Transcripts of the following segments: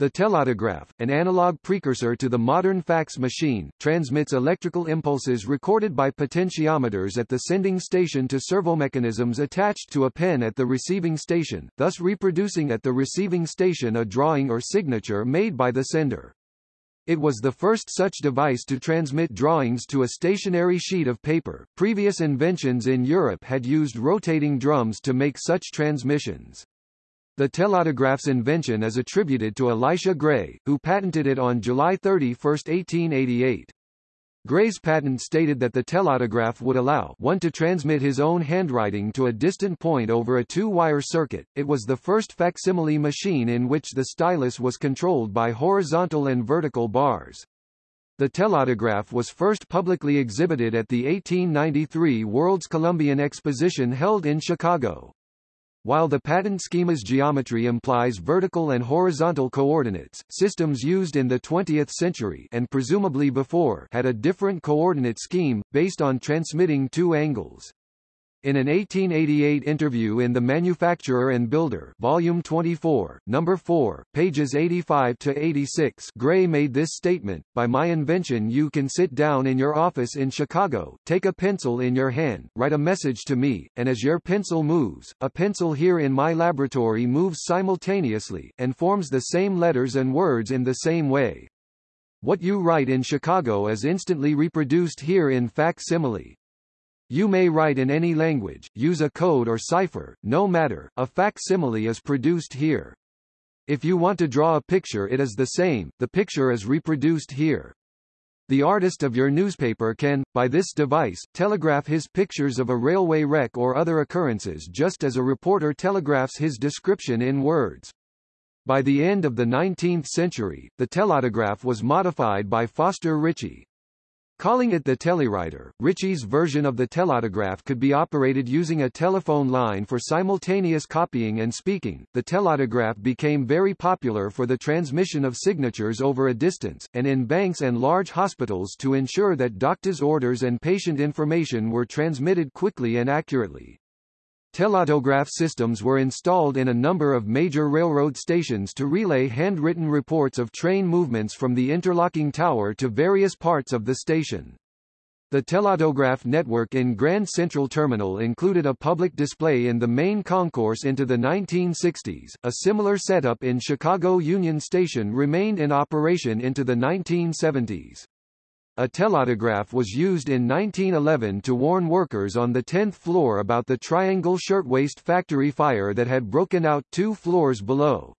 The telautograph, an analog precursor to the modern fax machine, transmits electrical impulses recorded by potentiometers at the sending station to servomechanisms attached to a pen at the receiving station, thus reproducing at the receiving station a drawing or signature made by the sender. It was the first such device to transmit drawings to a stationary sheet of paper. Previous inventions in Europe had used rotating drums to make such transmissions. The telautograph's invention is attributed to Elisha Gray, who patented it on July 31, 1888. Gray's patent stated that the telautograph would allow one to transmit his own handwriting to a distant point over a two-wire circuit. It was the first facsimile machine in which the stylus was controlled by horizontal and vertical bars. The telautograph was first publicly exhibited at the 1893 World's Columbian Exposition held in Chicago. While the patent schema's geometry implies vertical and horizontal coordinates, systems used in the 20th century and presumably before had a different coordinate scheme, based on transmitting two angles. In an 1888 interview in The Manufacturer and Builder, Volume 24, Number 4, pages 85 to 86, Gray made this statement: "By my invention, you can sit down in your office in Chicago, take a pencil in your hand, write a message to me, and as your pencil moves, a pencil here in my laboratory moves simultaneously and forms the same letters and words in the same way. What you write in Chicago is instantly reproduced here in facsimile." You may write in any language, use a code or cipher, no matter, a facsimile is produced here. If you want to draw a picture it is the same, the picture is reproduced here. The artist of your newspaper can, by this device, telegraph his pictures of a railway wreck or other occurrences just as a reporter telegraphs his description in words. By the end of the 19th century, the telautograph was modified by Foster Ritchie, Calling it the telewriter, Ritchie's version of the telautograph could be operated using a telephone line for simultaneous copying and speaking. The telautograph became very popular for the transmission of signatures over a distance, and in banks and large hospitals to ensure that doctors' orders and patient information were transmitted quickly and accurately. Telautograph systems were installed in a number of major railroad stations to relay handwritten reports of train movements from the interlocking tower to various parts of the station. The telautograph network in Grand Central Terminal included a public display in the main concourse into the 1960s. A similar setup in Chicago Union Station remained in operation into the 1970s. A telautograph was used in 1911 to warn workers on the 10th floor about the Triangle Shirtwaist factory fire that had broken out two floors below.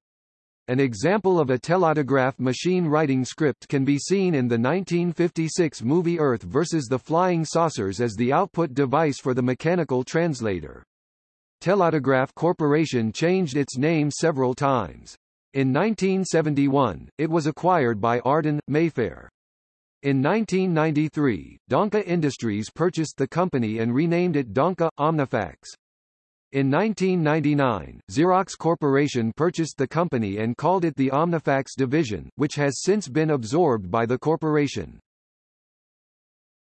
An example of a telautograph machine writing script can be seen in the 1956 movie Earth vs. the Flying Saucers as the output device for the mechanical translator. Telautograph Corporation changed its name several times. In 1971, it was acquired by Arden, Mayfair. In 1993, Danka Industries purchased the company and renamed it Danka Omnifax. In 1999, Xerox Corporation purchased the company and called it the Omnifax division, which has since been absorbed by the corporation.